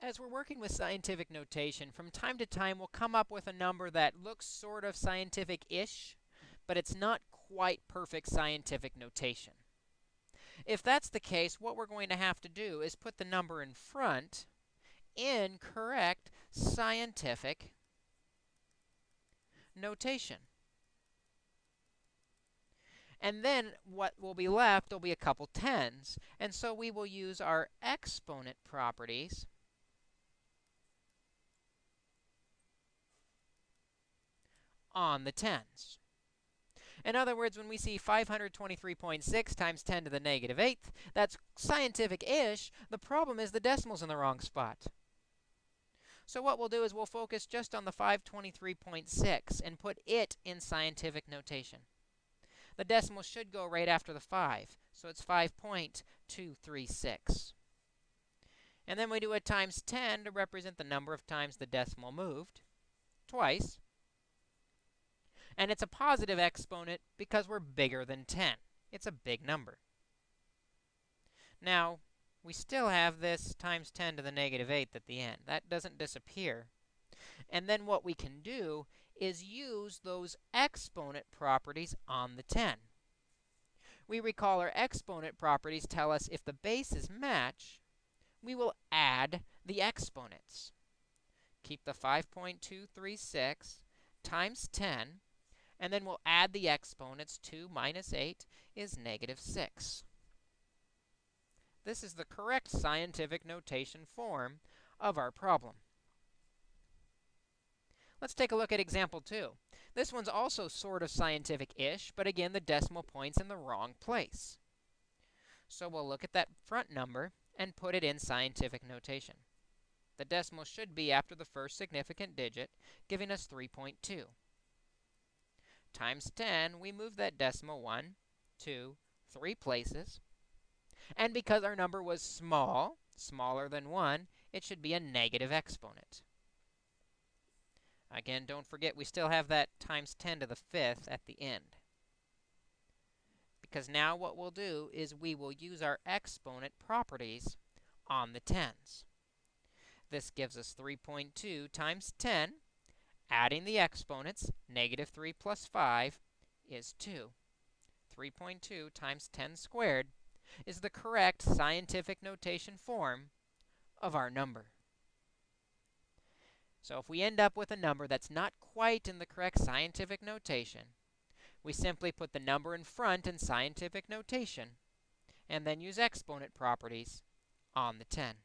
As we're working with scientific notation, from time to time we'll come up with a number that looks sort of scientific-ish, but it's not quite perfect scientific notation. If that's the case, what we're going to have to do is put the number in front in correct scientific notation. And then what will be left will be a couple tens. And so we will use our exponent properties on the tens. In other words, when we see 523.6 times 10 to the negative eighth, that's scientific-ish. The problem is the decimal's in the wrong spot. So what we'll do is we'll focus just on the 523.6 and put it in scientific notation. The decimal should go right after the 5, so it's 5.236. And then we do a times 10 to represent the number of times the decimal moved, twice. And it's a positive exponent because we're bigger than 10. It's a big number. Now, we still have this times 10 to the negative 8th at the end. That doesn't disappear. And then what we can do is use those exponent properties on the 10. We recall our exponent properties tell us if the bases match, we will add the exponents. Keep the 5.236 times 10 and then we'll add the exponents. 2 minus 8 is negative 6. This is the correct scientific notation form of our problem. Let's take a look at example 2. This one's also sort of scientific-ish, but again, the decimal point's in the wrong place. So we'll look at that front number and put it in scientific notation. The decimal should be after the first significant digit, giving us 3.2 times 10, we move that decimal one, two, three places. And because our number was small, smaller than 1, it should be a negative exponent. Again, don't forget we still have that times 10 to the fifth at the end. Because now what we'll do is we will use our exponent properties on the tens. This gives us 3.2 times 10 Adding the exponents, negative 3 plus 5 is 2. 3.2 times 10 squared is the correct scientific notation form of our number. So if we end up with a number that's not quite in the correct scientific notation, we simply put the number in front in scientific notation and then use exponent properties on the 10.